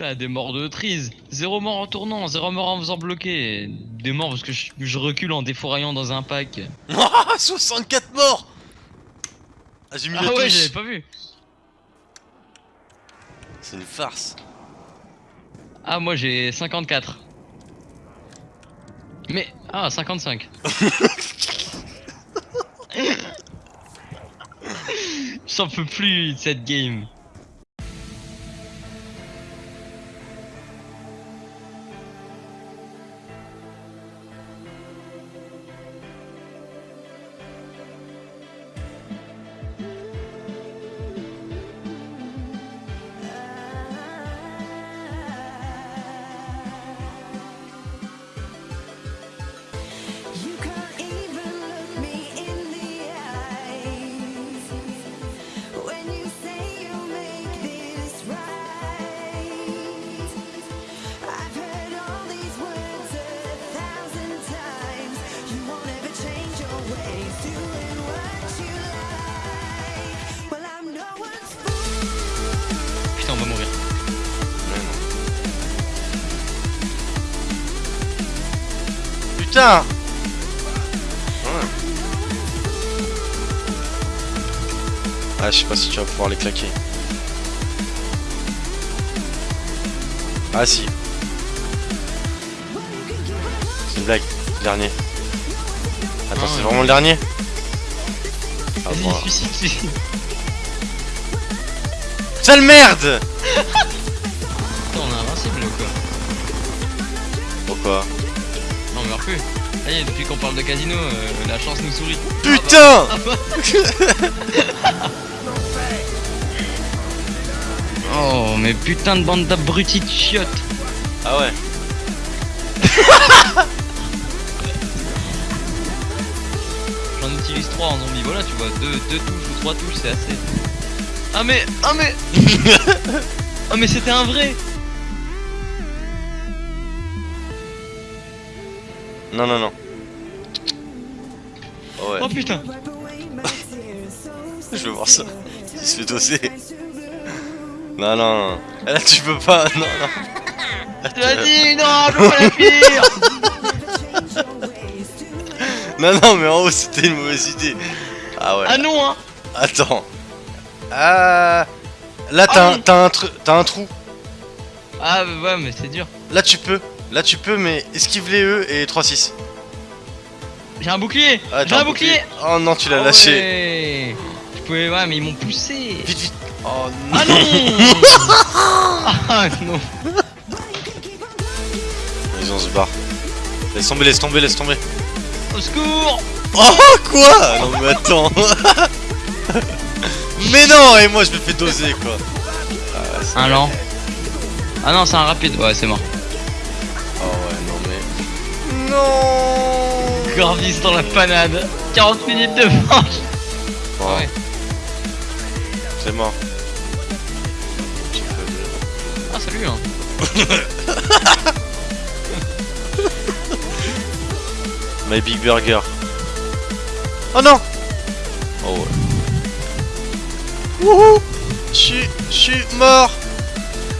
Putain, des morts de trise. Zéro mort en tournant, zéro mort en faisant bloquer. Des morts parce que je, je recule en défouraillant dans un pack. Ah, 64 morts Ah, j'ai mis Ah ouais, j'avais pas vu. C'est une farce. Ah, moi j'ai 54. Mais, ah, 55. J'en peux plus de cette game. Va mourir. Putain Ouais. Ah, je sais pas si tu vas pouvoir les claquer. Ah si, c'est une blague. Le Dernier. Attends, Ah, c'est vraiment le dernier Ah bon. Sale merde Putain, on est invincible ou quoi Pourquoi Non, on meurt plus. Ça y est, depuis qu'on parle de casino, euh, la chance nous sourit. Putain Ah bah. Oh, mais putain de bande d'abrutis de chiottes. Ah ouais J'en utilise 3 en zombie, voilà, tu vois, 2 deux, deux touches ou 3 touches, c'est assez. Ah mais, ah mais Ah mais c'était un vrai Non, non, non. Oh ouais, Oh putain je veux voir ça. Il se fait doser. Non, non, non. Là, tu peux pas. Non, non. Tu- Vas-y, non, je veux pas la Non, non, mais en haut, c'était une mauvaise idée. Ah ouais. Ah non, hein Attends. Ah. Là, t'as Ah un, un, trou. Ah ouais, mais c'est dur. Là, tu peux. Là, tu peux, mais esquive les E et 3-6. J'ai un bouclier Ah, J'ai un bouclier Oh non, tu l'as Ah lâché. ouais. Je pouvais, ouais, mais ils m'ont poussé Vite, vite. Oh non. Ah non Ah non Vas-y, on se barre. Laisse tomber, laisse tomber, laisse tomber. Au secours Oh quoi? Non mais attends Mais non Et moi je me fais doser quoi ah, c'est- Un lent. Ah non, c'est un rapide. Ouais, c'est mort. Oh ouais non mais... Non Corvis dans la panade. 40 minutes de manche. Bon, Ah ouais. C'est mort. Ah salut hein. My Big Burger. Oh non Oh ouais. Wouhou Je suis... Je suis mort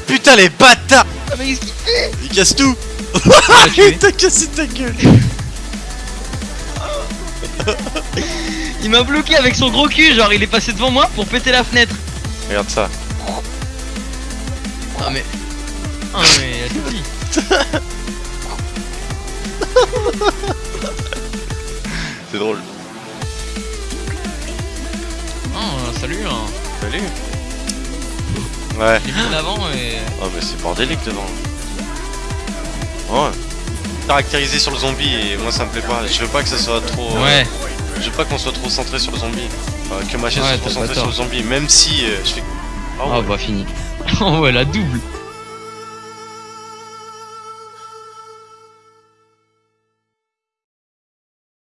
Putain les bâtards Ah mais qu'est-ce qu'il fait Il casse tout. Il t'a cassé ta gueule Il m'a bloqué avec son gros cul, genre il est passé devant moi pour péter la fenêtre. Regarde ça. Ah mais... Ah mais. C'est drôle. Salut Ouais. J'ai mis l'avant et... Oh mais c'est bordélique devant. Ouais. Caractérisé sur le zombie et moi ça me plaît pas. Je veux pas que ça soit trop. euh, Ouais. Je veux pas qu'on soit trop centré sur le zombie. Enfin, que ma chaîne Ouais, soit trop centrée sur le zombie. Même si euh, je fais. Ah Oh ouais. bah fini. Oh ouais la double.